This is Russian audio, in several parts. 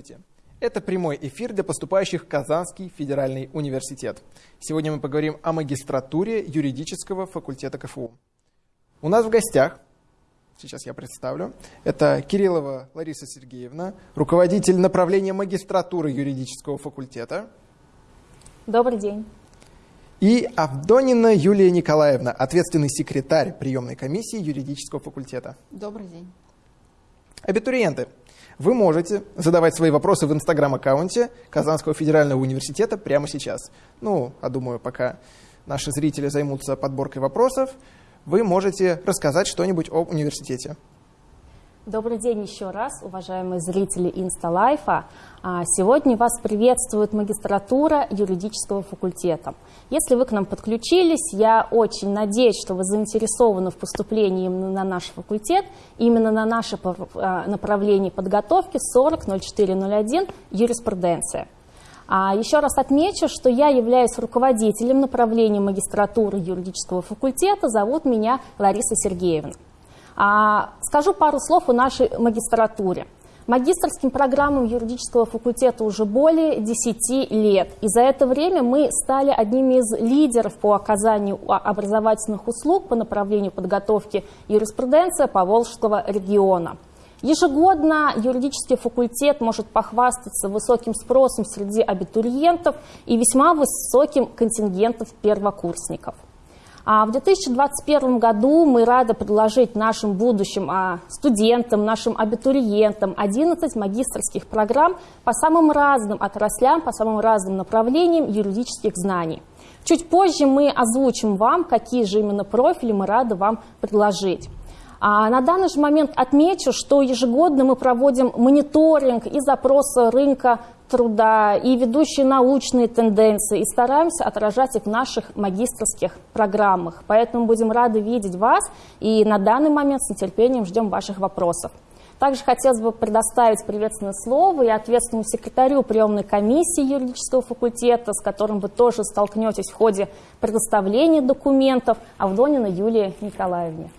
Здравствуйте! Это прямой эфир для поступающих в Казанский федеральный университет. Сегодня мы поговорим о магистратуре юридического факультета КФУ. У нас в гостях, сейчас я представлю, это Кириллова Лариса Сергеевна, руководитель направления магистратуры юридического факультета. Добрый день. И Авдонина Юлия Николаевна, ответственный секретарь приемной комиссии юридического факультета. Добрый день. Абитуриенты, вы можете задавать свои вопросы в инстаграм-аккаунте Казанского федерального университета прямо сейчас. Ну, а думаю, пока наши зрители займутся подборкой вопросов, вы можете рассказать что-нибудь об университете. Добрый день еще раз, уважаемые зрители Инсталайфа. А, сегодня вас приветствует магистратура юридического факультета. Если вы к нам подключились, я очень надеюсь, что вы заинтересованы в поступлении на наш факультет, именно на наше а, направление подготовки 400401 юриспруденция. А еще раз отмечу, что я являюсь руководителем направления магистратуры юридического факультета. Зовут меня Лариса Сергеевна. А, скажу пару слов о нашей магистратуре. Магистрским программам юридического факультета уже более 10 лет. И за это время мы стали одними из лидеров по оказанию образовательных услуг по направлению подготовки юриспруденции Поволжского региона. Ежегодно юридический факультет может похвастаться высоким спросом среди абитуриентов и весьма высоким контингентом первокурсников. А в 2021 году мы рады предложить нашим будущим а, студентам, нашим абитуриентам 11 магистрских программ по самым разным отраслям, по самым разным направлениям юридических знаний. Чуть позже мы озвучим вам, какие же именно профили мы рады вам предложить. А на данный же момент отмечу, что ежегодно мы проводим мониторинг и запросы рынка труда и ведущие научные тенденции, и стараемся отражать их в наших магистрских программах. Поэтому будем рады видеть вас, и на данный момент с нетерпением ждем ваших вопросов. Также хотелось бы предоставить приветственное слово и ответственному секретарю приемной комиссии юридического факультета, с которым вы тоже столкнетесь в ходе предоставления документов, Авдонина Юлии Николаевне.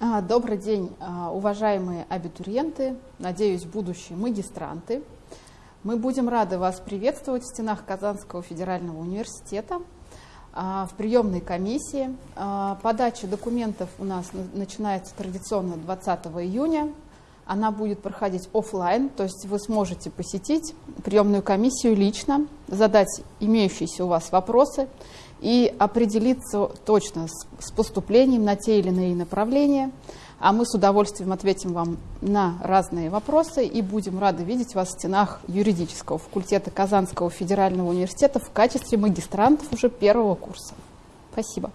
А, добрый день, а, уважаемые абитуриенты, надеюсь, будущие магистранты. Мы будем рады вас приветствовать в стенах Казанского федерального университета а, в приемной комиссии. А, подача документов у нас начинается традиционно 20 июня. Она будет проходить офлайн, то есть вы сможете посетить приемную комиссию лично, задать имеющиеся у вас вопросы и определиться точно с поступлением на те или иные направления – а мы с удовольствием ответим вам на разные вопросы и будем рады видеть вас в стенах юридического факультета Казанского федерального университета в качестве магистрантов уже первого курса. Спасибо.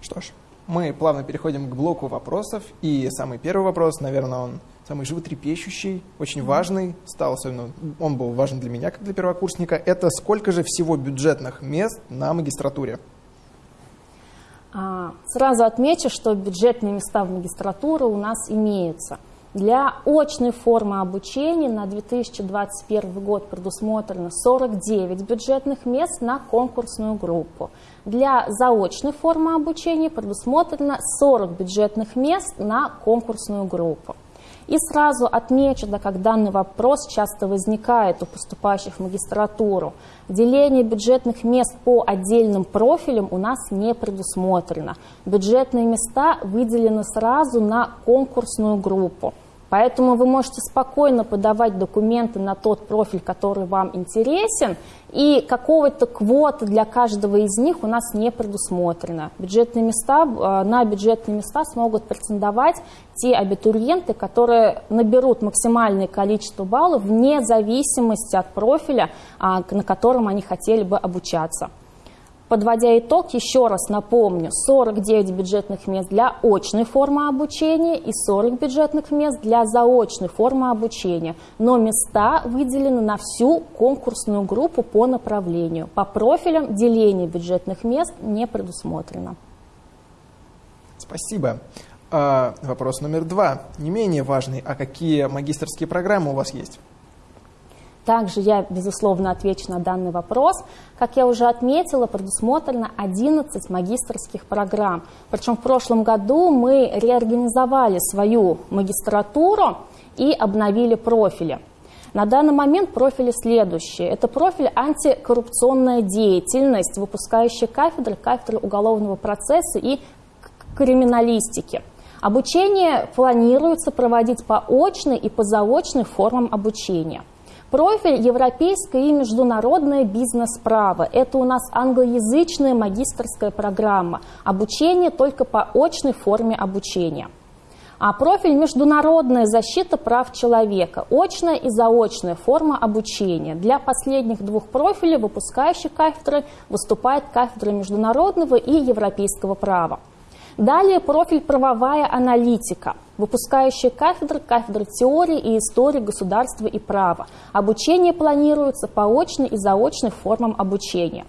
Что ж, мы плавно переходим к блоку вопросов. И самый первый вопрос, наверное, он самый животрепещущий, очень важный, стал особенно, он был важен для меня, как для первокурсника. Это сколько же всего бюджетных мест на магистратуре? А, сразу отмечу, что бюджетные места в магистратуру у нас имеются. Для очной формы обучения на 2021 год предусмотрено 49 бюджетных мест на конкурсную группу. Для заочной формы обучения предусмотрено 40 бюджетных мест на конкурсную группу. И сразу отмечу, да, как данный вопрос часто возникает у поступающих в магистратуру. Деление бюджетных мест по отдельным профилям у нас не предусмотрено. Бюджетные места выделены сразу на конкурсную группу. Поэтому вы можете спокойно подавать документы на тот профиль, который вам интересен, и какого-то квоты для каждого из них у нас не предусмотрено. Бюджетные места, э, на бюджетные места смогут претендовать те абитуриенты, которые наберут максимальное количество баллов вне зависимости от профиля, а, на котором они хотели бы обучаться. Подводя итог, еще раз напомню, 49 бюджетных мест для очной формы обучения и 40 бюджетных мест для заочной формы обучения. Но места выделены на всю конкурсную группу по направлению. По профилям деление бюджетных мест не предусмотрено. Спасибо. А, вопрос номер два, не менее важный. А какие магистрские программы у вас есть? Также я, безусловно, отвечу на данный вопрос. Как я уже отметила, предусмотрено 11 магистрских программ. Причем в прошлом году мы реорганизовали свою магистратуру и обновили профили. На данный момент профили следующие. Это профиль антикоррупционная деятельность, выпускающая кафедры, кафедры уголовного процесса и криминалистики. Обучение планируется проводить по очной и по заочной формам обучения. Профиль европейское и международное бизнес-право. Это у нас англоязычная магистрская программа. Обучение только по очной форме обучения. А профиль «Международная защита прав человека» – очная и заочная форма обучения. Для последних двух профилей выпускающей кафедры выступает кафедра международного и европейского права. Далее профиль «Правовая аналитика», выпускающая кафедры, кафедры теории и истории государства и права. Обучение планируется по очной и заочной формам обучения.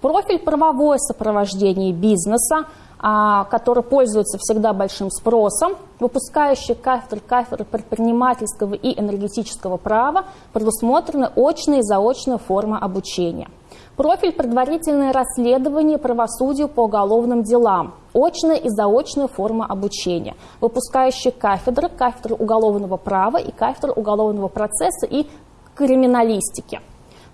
Профиль «Правовое сопровождение бизнеса», а, который пользуется всегда большим спросом, выпускающие кафедры, кафедры предпринимательского и энергетического права, предусмотрены очная и заочная форма обучения. Профиль предварительное расследование правосудию по уголовным делам, очная и заочная форма обучения, выпускающие кафедры, кафедры уголовного права и кафедры уголовного процесса и криминалистики.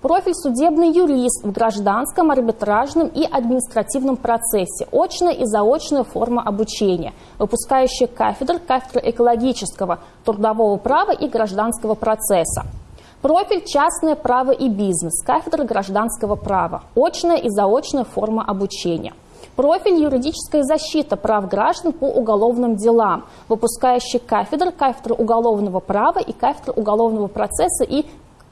Профиль судебный юрист в гражданском, арбитражном и административном процессе. Очная и заочная форма обучения. Выпускающая кафедр, кафедра экологического, трудового права и гражданского процесса. Профиль «Частное право и бизнес», кафедра гражданского права, очная и заочная форма обучения. Профиль «Юридическая защита прав граждан по уголовным делам», выпускающий кафедр, кафедра уголовного права и кафедра уголовного процесса и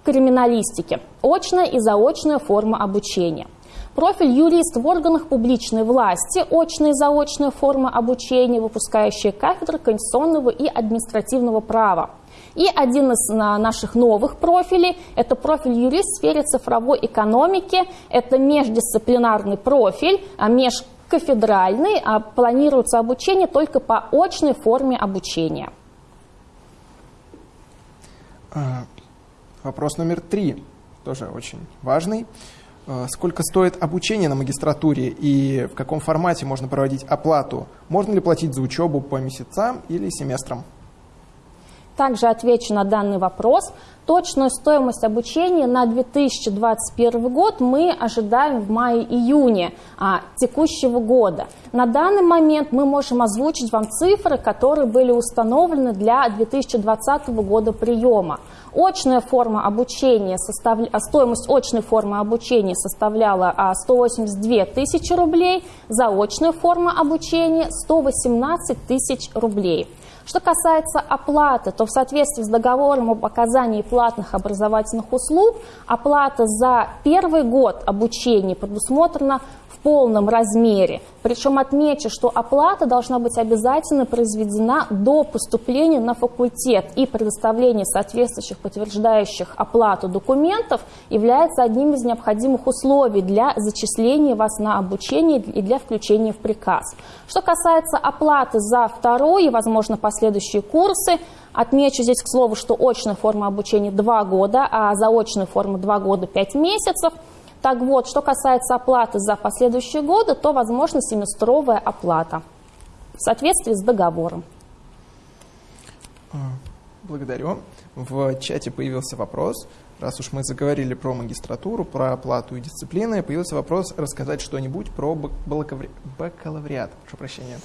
криминалистики, очная и заочная форма обучения. Профиль юрист в органах публичной власти, очная и заочная форма обучения, выпускающая кафедры конституционного и административного права. И один из наших новых профилей – это профиль юрист в сфере цифровой экономики. Это междисциплинарный профиль, а межкафедральный, а планируется обучение только по очной форме обучения. А, Вопрос номер три, тоже очень важный. Сколько стоит обучение на магистратуре и в каком формате можно проводить оплату? Можно ли платить за учебу по месяцам или семестрам? Также отвечу на данный вопрос. Точную стоимость обучения на 2021 год мы ожидаем в мае-июне а, текущего года. На данный момент мы можем озвучить вам цифры, которые были установлены для 2020 года приема. Очная форма обучения, состав... А, стоимость очной формы обучения составляла 182 а, тысячи рублей, заочная форма обучения 118 тысяч рублей. Что касается оплаты, то в соответствии с договором об оказании платных образовательных услуг, оплата за первый год обучения предусмотрена в полном размере. Причем отмечу, что оплата должна быть обязательно произведена до поступления на факультет и предоставление соответствующих подтверждающих оплату документов является одним из необходимых условий для зачисления вас на обучение и для включения в приказ. Что касается оплаты за второй и, возможно, последующие курсы, Отмечу здесь, к слову, что очная форма обучения 2 года, а заочная форма 2 года 5 месяцев – так вот, что касается оплаты за последующие годы, то возможна семестровая оплата в соответствии с договором. А, благодарю. В чате появился вопрос. Раз уж мы заговорили про магистратуру, про оплату и дисциплины, появился вопрос рассказать что-нибудь про бакалавриат. Прошу прощения.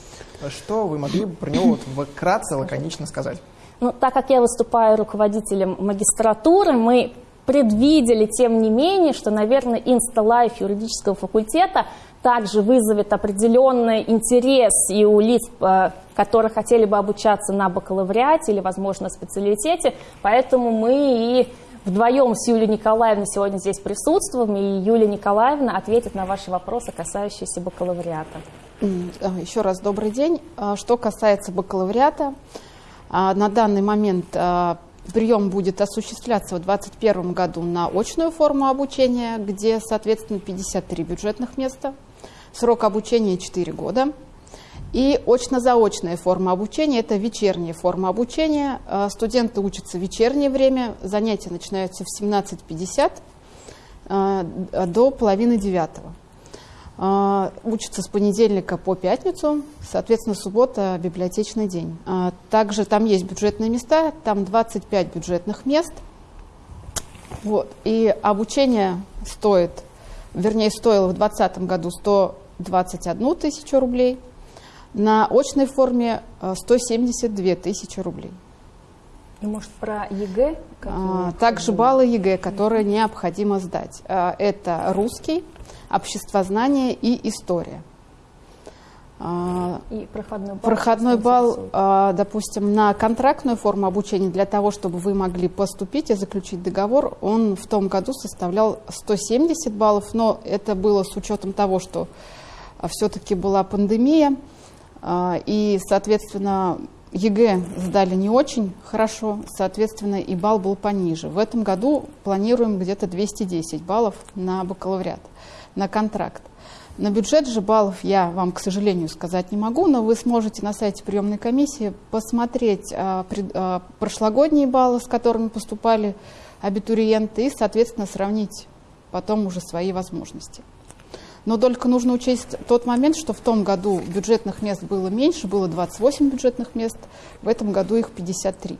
Что вы могли бы про него вот вкратце, лаконично сказать? Ну, так как я выступаю руководителем магистратуры, мы предвидели, тем не менее, что, наверное, инсталайф юридического факультета также вызовет определенный интерес и у лиц, э, которые хотели бы обучаться на бакалавриате или, возможно, специалитете. Поэтому мы и вдвоем с Юлией Николаевной сегодня здесь присутствуем, и Юлия Николаевна ответит на ваши вопросы, касающиеся бакалавриата. А, еще раз добрый день. А, что касается бакалавриата, а, на данный момент Прием будет осуществляться в 2021 году на очную форму обучения, где, соответственно, 53 бюджетных места. Срок обучения 4 года. И очно-заочная форма обучения – это вечерняя форма обучения. Э, студенты учатся в вечернее время, занятия начинаются в 17.50 э, до половины девятого. Э, учатся с понедельника по пятницу, соответственно, суббота – библиотечный день. Также там есть бюджетные места, там 25 бюджетных мест. Вот. И обучение стоит, вернее, стоило в 2020 году 121 тысячу рублей – на очной форме 172 э, тысячи рублей. И, может, про ЕГЭ? А, также баллы ЕГЭ, которые необходимо сдать. А, это русский, обществознание и история. А, и проходной балл? Проходной балл, а, допустим, на контрактную форму обучения, для того, чтобы вы могли поступить и заключить договор, он в том году составлял 170 баллов, но это было с учетом того, что все-таки была пандемия, и, соответственно, ЕГЭ сдали не очень хорошо, соответственно, и балл был пониже. В этом году планируем где-то 210 баллов на бакалавриат, на контракт. На бюджет же баллов я вам, к сожалению, сказать не могу, но вы сможете на сайте приемной комиссии посмотреть а, пред, а, прошлогодние баллы, с которыми поступали абитуриенты, и, соответственно, сравнить потом уже свои возможности. Но только нужно учесть тот момент, что в том году бюджетных мест было меньше, было 28 бюджетных мест, в этом году их 53.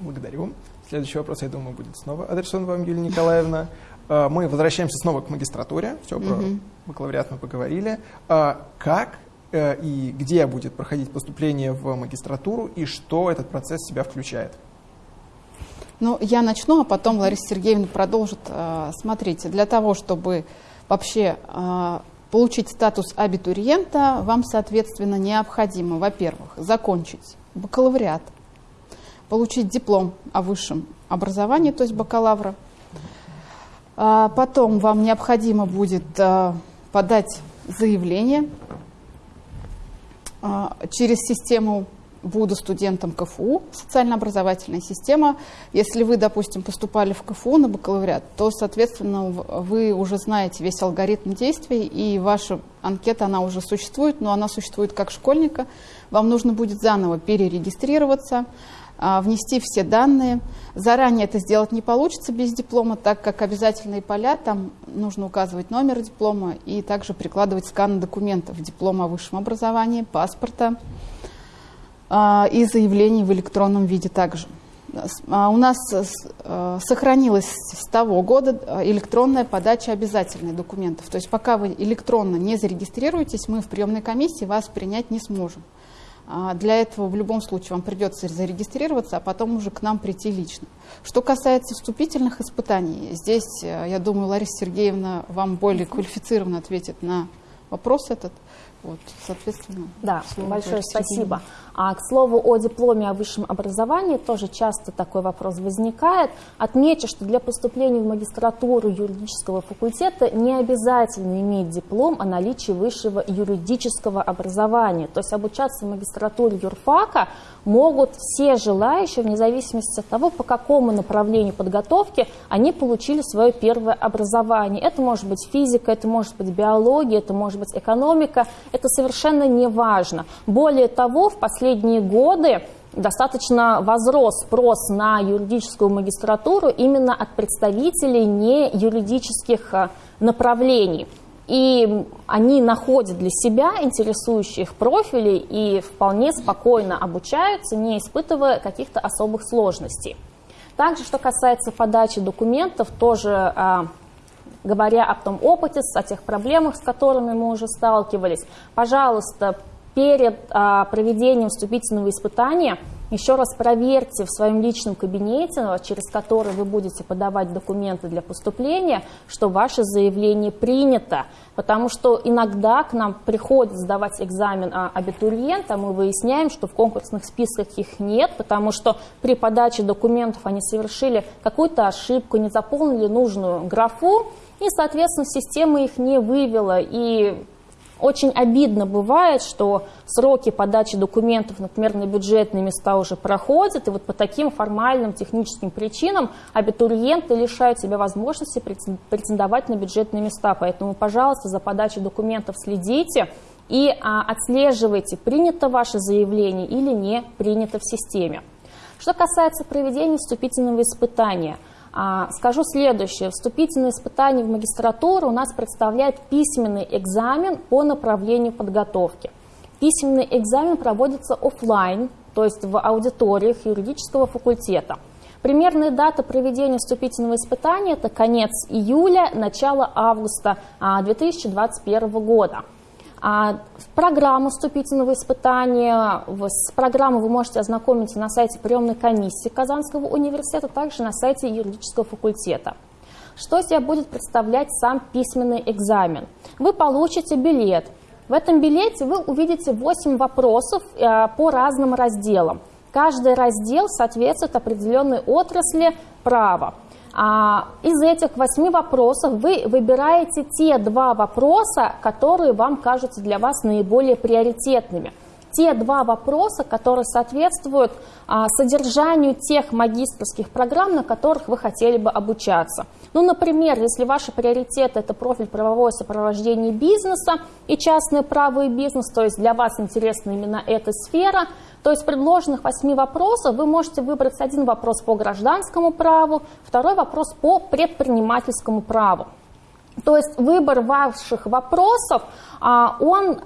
Благодарю. Следующий вопрос, я думаю, будет снова адресован вам, Юлия Николаевна. А, мы возвращаемся снова к магистратуре. Все, про угу. бакалавриат мы поговорили. А, как э, и где будет проходить поступление в магистратуру и что этот процесс в себя включает? Ну, я начну, а потом Лариса Сергеевна продолжит. А, смотрите, для того, чтобы вообще а, получить статус абитуриента, вам, соответственно, необходимо, во-первых, закончить бакалавриат, получить диплом о высшем образовании, то есть бакалавра. А потом вам необходимо будет подать заявление через систему буду студентом КФУ, социально-образовательная система. Если вы, допустим, поступали в КФУ на бакалавриат, то, соответственно, вы уже знаете весь алгоритм действий, и ваша анкета, она уже существует, но она существует как школьника. Вам нужно будет заново перерегистрироваться, а, внести все данные. Заранее это сделать не получится без диплома, так как обязательные поля, там нужно указывать номер диплома и также прикладывать скан документов, диплома о высшем образовании, паспорта, и заявлений в электронном виде также. А, у нас а, сохранилась с того года электронная подача обязательных документов. То есть пока вы электронно не зарегистрируетесь, мы в приемной комиссии вас принять не сможем. Для этого в любом случае вам придется зарегистрироваться, а потом уже к нам прийти лично. Что касается вступительных испытаний, здесь, я думаю, Лариса Сергеевна вам более квалифицированно ответит на вопрос этот. Вот, соответственно. Да, большое спасибо. А к слову о дипломе о высшем образовании тоже часто такой вопрос возникает. Отмечу, что для поступления в магистратуру юридического факультета не обязательно иметь диплом о наличии высшего юридического образования. То есть обучаться в магистратуре юрфака могут все желающие, вне зависимости от того, по какому направлению подготовки они получили свое первое образование. Это может быть физика, это может быть биология, это может быть экономика, это совершенно не важно. Более того, в последние годы достаточно возрос спрос на юридическую магистратуру именно от представителей не юридических э, направлений. И они находят для себя интересующих профилей и вполне спокойно обучаются, не испытывая каких-то особых сложностей. Также, что касается подачи документов, тоже э, говоря о том опыте, о тех проблемах, с которыми мы уже сталкивались, пожалуйста, перед а, проведением вступительного испытания еще раз проверьте в своем личном кабинете, через который вы будете подавать документы для поступления, что ваше заявление принято. Потому что иногда к нам приходит сдавать экзамен а абитуриент, а мы выясняем, что в конкурсных списках их нет, потому что при подаче документов они совершили какую-то ошибку, не заполнили нужную графу, и, соответственно, система их не вывела. И Очень обидно бывает, что сроки подачи документов, например, на бюджетные места уже проходят, и вот по таким формальным техническим причинам абитуриенты лишают себя возможности претендовать на бюджетные места. Поэтому, пожалуйста, за подачей документов следите и а, отслеживайте, принято ваше заявление или не принято в системе. Что касается проведения вступительного испытания – скажу следующее. Вступительные испытания в магистратуру у нас представляет письменный экзамен по направлению подготовки. Письменный экзамен проводится офлайн, то есть в аудиториях юридического факультета. Примерная дата проведения вступительного испытания – это конец июля, начало августа 2021 а, года. А программу вступительного испытания, с программой вы можете ознакомиться на сайте приемной комиссии Казанского университета, также на сайте юридического факультета. Что себя будет представлять сам письменный экзамен? Вы получите билет. В этом билете вы увидите 8 вопросов э, по разным разделам. Каждый раздел соответствует определенной отрасли права. А, из этих восьми вопросов вы выбираете те два вопроса, которые вам кажутся для вас наиболее приоритетными. Те два вопроса, которые соответствуют а, содержанию тех магистрских программ, на которых вы хотели бы обучаться. Ну, например, если ваши приоритеты – это профиль правовое сопровождение бизнеса и частное право и бизнес, то есть для вас интересна именно эта сфера – то есть предложенных восьми вопросов вы можете выбрать один вопрос по гражданскому праву, второй вопрос по предпринимательскому праву. То есть выбор ваших вопросов, а, он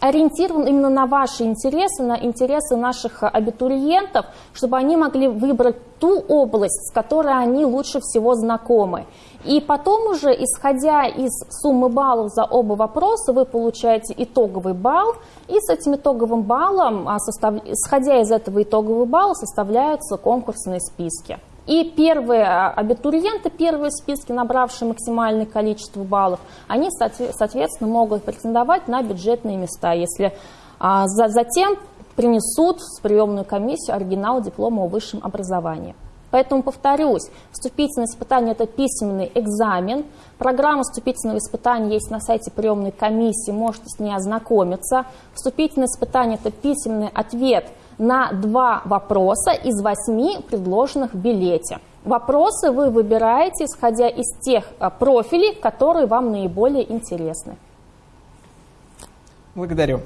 ориентирован именно на ваши интересы, на интересы наших абитуриентов, чтобы они могли выбрать ту область, с которой они лучше всего знакомы. И потом уже, исходя из суммы баллов за оба вопроса, вы получаете итоговый балл, и с этим итоговым баллом, а, исходя из этого итогового балла, составляются конкурсные списки. И первые а, абитуриенты, первые списки, набравшие максимальное количество баллов, они, соответственно, могут претендовать на бюджетные места, если а, затем принесут в приемную комиссию оригинал диплома о высшем образовании. Поэтому повторюсь, вступительное испытание – это письменный экзамен. Программа вступительного испытания есть на сайте приемной комиссии, можете с ней ознакомиться. Вступительное испытание – это письменный ответ на два вопроса из восьми предложенных в билете. Вопросы вы выбираете, исходя из тех а, профилей, которые вам наиболее интересны. Благодарю.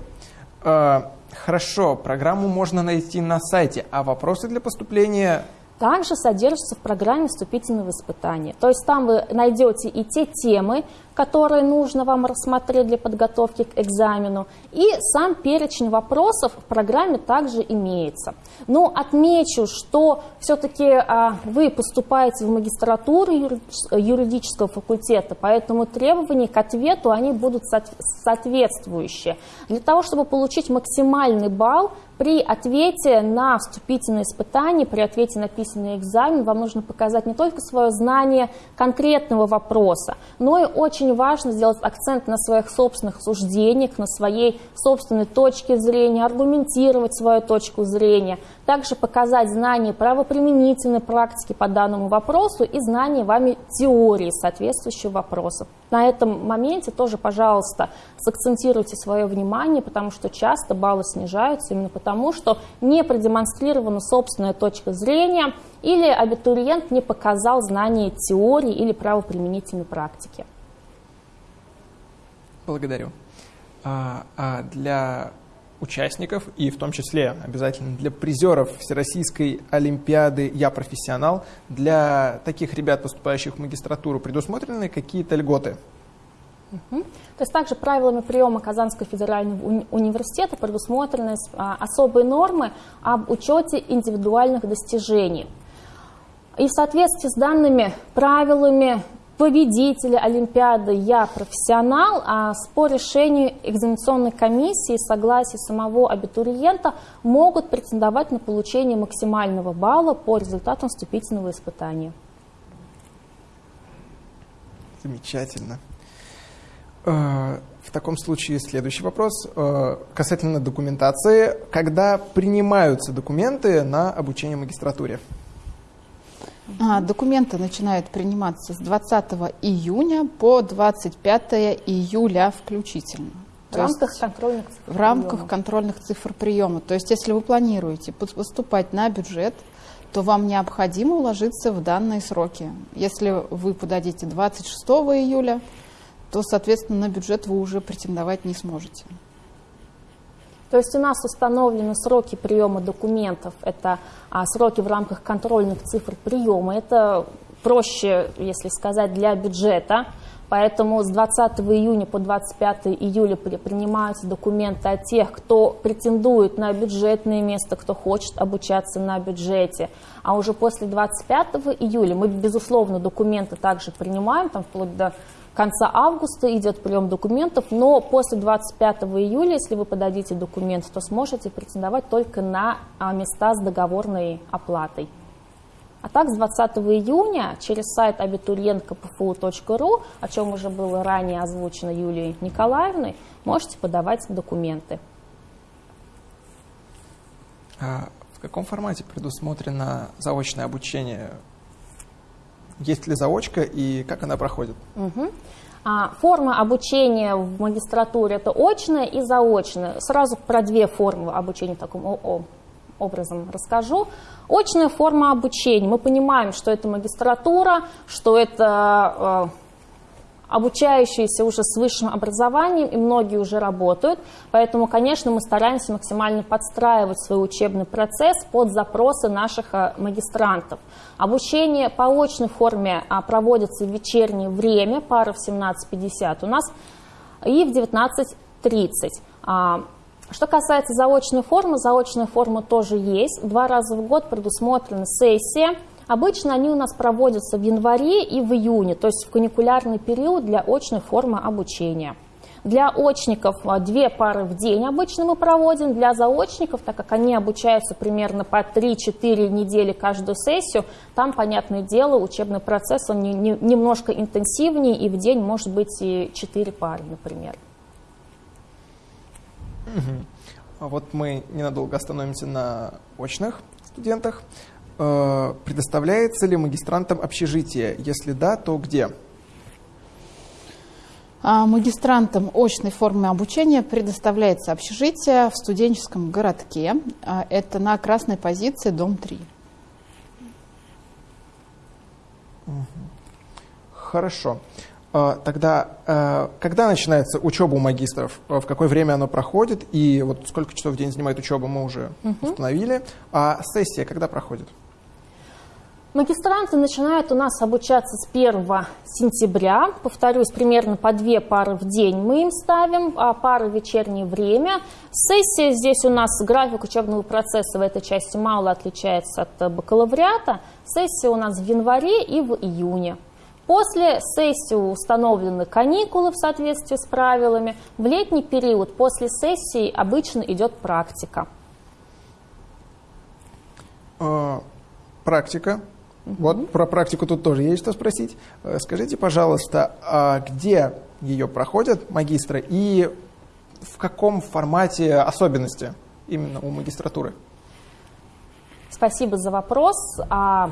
А, хорошо, программу можно найти на сайте, а вопросы для поступления также содержится в программе вступительного испытания. То есть там вы найдете и те темы, которые нужно вам рассмотреть для подготовки к экзамену, и сам перечень вопросов в программе также имеется. Но отмечу, что все-таки а, вы поступаете в магистратуру юридического факультета, поэтому требования к ответу они будут соответствующие. Для того, чтобы получить максимальный балл, при ответе на вступительное испытание, при ответе на письменный экзамен вам нужно показать не только свое знание конкретного вопроса, но и очень важно сделать акцент на своих собственных суждениях, на своей собственной точке зрения, аргументировать свою точку зрения, также показать знание правоприменительной практики по данному вопросу и знание вами теории соответствующего вопроса. На этом моменте тоже, пожалуйста, сакцентируйте свое внимание, потому что часто баллы снижаются именно потому, что не продемонстрирована собственная точка зрения или абитуриент не показал знание теории или правоприменительной практики. Благодарю. А, а для участников и в том числе обязательно для призеров Всероссийской Олимпиады «Я профессионал». Для таких ребят, поступающих в магистратуру, предусмотрены какие-то льготы? Угу. То есть также правилами приема Казанского федерального уни университета предусмотрены а, особые нормы об учете индивидуальных достижений. И в соответствии с данными правилами победителя Олимпиады «Я профессионал», а по решению экзаменационной комиссии согласия самого абитуриента могут претендовать на получение максимального балла по результатам вступительного испытания. Замечательно. Э, в таком случае следующий вопрос э, касательно документации. Когда принимаются документы на обучение магистратуре? А, документы начинают приниматься с 20 июня по 25 июля включительно. В рамках контрольных цифр В рамках контрольных цифр приема. То есть если вы планируете поступать на бюджет, то вам необходимо уложиться в данные сроки. Если вы подадите 26 июля, то, соответственно, на бюджет вы уже претендовать не сможете. То есть у нас установлены сроки приема документов, это а, сроки в рамках контрольных цифр приема, это проще, если сказать, для бюджета, поэтому с 20 июня по 25 июля принимаются документы от тех, кто претендует на бюджетное место, кто хочет обучаться на бюджете, а уже после 25 июля мы, безусловно, документы также принимаем, там вплоть до конца августа идет прием документов, но после 25 июля, если вы подадите документ, то сможете претендовать только на а, места с договорной оплатой. А так, с 20 июня через сайт абитуриенткпфу.ру, о чем уже было ранее озвучено Юлией Николаевной, можете подавать документы. А в каком формате предусмотрено заочное обучение есть ли заочка и как она проходит? Угу. А, форма обучения в магистратуре – это очная и заочная. Сразу про две формы обучения таким образом расскажу. Очная форма обучения. Мы понимаем, что это магистратура, что это э, обучающиеся уже с высшим образованием, и многие уже работают. Поэтому, конечно, мы стараемся максимально подстраивать свой учебный процесс под запросы наших э, магистрантов. Обучение по очной форме а, проводится в вечернее время, пара в 17.50 у нас, и в 19.30. А, что касается заочной формы, заочная форма тоже есть. Два раза в год предусмотрена сессия – Обычно они у нас проводятся в январе и в июне, то есть в каникулярный период для очной формы обучения. Для очников а, две пары в день обычно мы проводим. Для заочников, так как они обучаются примерно по 3-4 недели каждую сессию, там, понятное дело, учебный процесс он не, не, немножко интенсивнее, и в день может быть и 4 пары, например. Угу. Вот мы ненадолго остановимся на очных студентах. Э, предоставляется ли магистрантам общежитие? Если да, то где? А магистрантам очной формы обучения предоставляется общежитие в студенческом городке. А это на красной позиции, дом 3. Хорошо. А, тогда, э, когда начинается учеба у магистров, в какое время оно проходит, и вот сколько часов в день занимает учеба, мы уже угу. установили. А сессия когда проходит? Магистранты начинают у нас обучаться с 1 сентября. Повторюсь, примерно по две пары в день мы им ставим, а пары в вечернее время. Сессия здесь у нас, график учебного процесса в этой части мало отличается от бакалавриата. Сессия у нас в январе и в июне. После сессии установлены каникулы в соответствии с правилами. В летний период после сессии обычно идет практика. А, вот про практику тут тоже есть что спросить. Э, скажите, пожалуйста, а где ее проходят магистры и в каком формате особенности именно у магистратуры? Спасибо за вопрос. А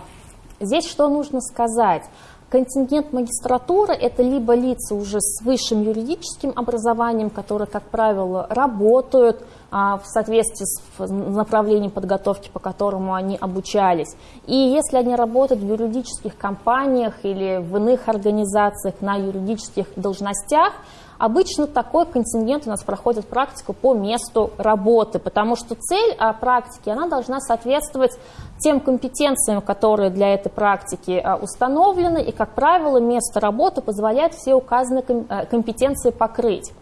здесь что нужно сказать? Контингент магистратуры – это либо лица уже с высшим юридическим образованием, которые, как правило, работают а, в соответствии с направлением подготовки, по которому они обучались. И если они работают в юридических компаниях или в иных организациях на юридических должностях, Обычно такой контингент у нас проходит практику по месту работы, потому что цель а, практики, она должна соответствовать тем компетенциям, которые для этой практики а, установлены, и, как правило, место работы позволяет все указанные а, компетенции покрыть.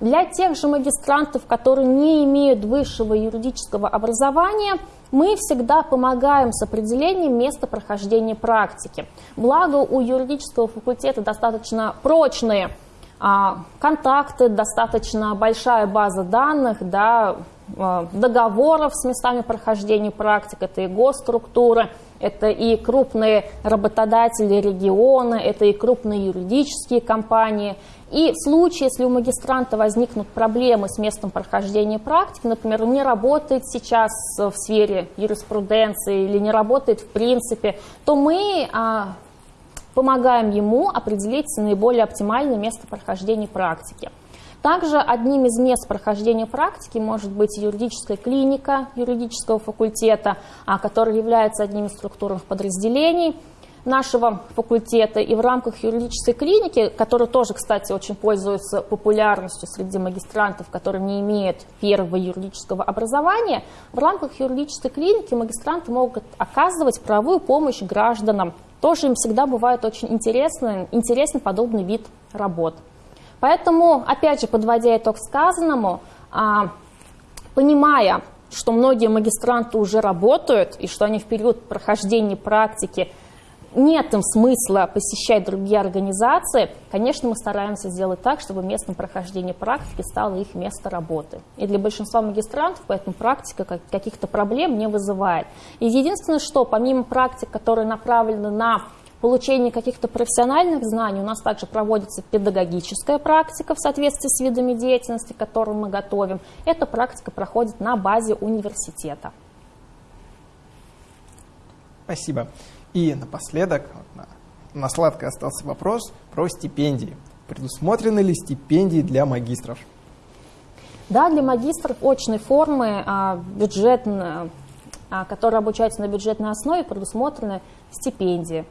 Для тех же магистрантов, которые не имеют высшего юридического образования, мы всегда помогаем с определением места прохождения практики. Благо у юридического факультета достаточно прочные контакты, достаточно большая база данных, да, а, договоров с местами прохождения практик, это и госструктуры, это и крупные работодатели региона, это и крупные юридические компании. И в случае, если у магистранта возникнут проблемы с местом прохождения практики, например, он не работает сейчас в сфере юриспруденции или не работает в принципе, то мы а, помогаем ему определить наиболее оптимальное место прохождения практики. Также одним из мест прохождения практики может быть юридическая клиника юридического факультета, а, который является одним из структурных подразделений нашего факультета. И в рамках юридической клиники, которая тоже, кстати, очень пользуется популярностью среди магистрантов, которые не имеют первого юридического образования, в рамках юридической клиники магистранты могут оказывать правовую помощь гражданам. Тоже им всегда бывает очень интересный, интересный подобный вид работ. Поэтому, опять же, подводя итог сказанному, а, понимая, что многие магистранты уже работают и что они в период прохождения практики нет им смысла посещать другие организации, конечно, мы стараемся сделать так, чтобы местом прохождения практики стало их место работы. И для большинства магистрантов поэтому практика каких-то проблем не вызывает. И единственное, что помимо практик, которые направлены на получении каких-то профессиональных знаний у нас также проводится педагогическая практика в соответствии с видами деятельности, которые мы готовим. Эта практика проходит на базе университета. Спасибо. И напоследок, на, сладкое остался вопрос про стипендии. Предусмотрены ли стипендии для магистров? Да, для магистров очной формы а, бюджетные, а, которые обучаются на бюджетной основе, предусмотрены стипендии.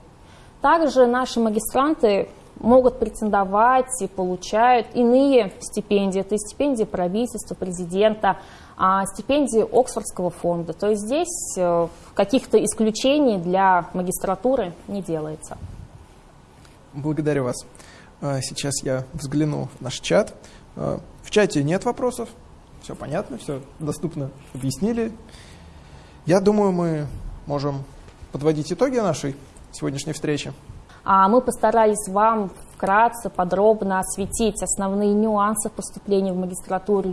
Также наши магистранты могут претендовать и получают иные стипендии. Это стипендии правительства, президента, стипендии Оксфордского фонда. То есть здесь э, каких-то исключений для магистратуры не делается. Благодарю вас. А, сейчас я взгляну в наш чат. А, в чате нет вопросов. Все понятно, все доступно объяснили. Я думаю, мы можем подводить итоги нашей сегодняшней встречи. А мы постарались вам вкратце, подробно осветить основные нюансы поступления в магистратуру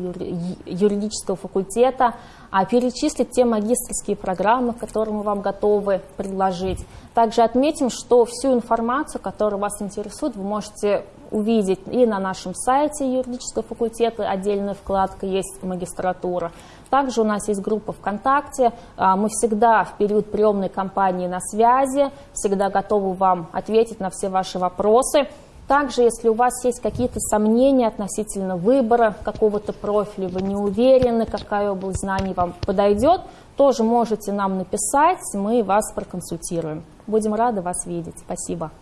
юридического факультета, а перечислить те магистрские программы, которые мы вам готовы предложить. Также отметим, что всю информацию, которая вас интересует, вы можете увидеть и на нашем сайте юридического факультета, отдельная вкладка есть магистратура. Также у нас есть группа ВКонтакте, а, мы всегда в период приемной кампании на связи, всегда готовы вам ответить на все ваши вопросы. Также, если у вас есть какие-то сомнения относительно выбора какого-то профиля, вы не уверены, какая область знаний вам подойдет, тоже можете нам написать, мы вас проконсультируем. Будем рады вас видеть. Спасибо.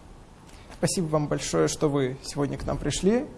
Спасибо вам большое, что вы сегодня к нам пришли.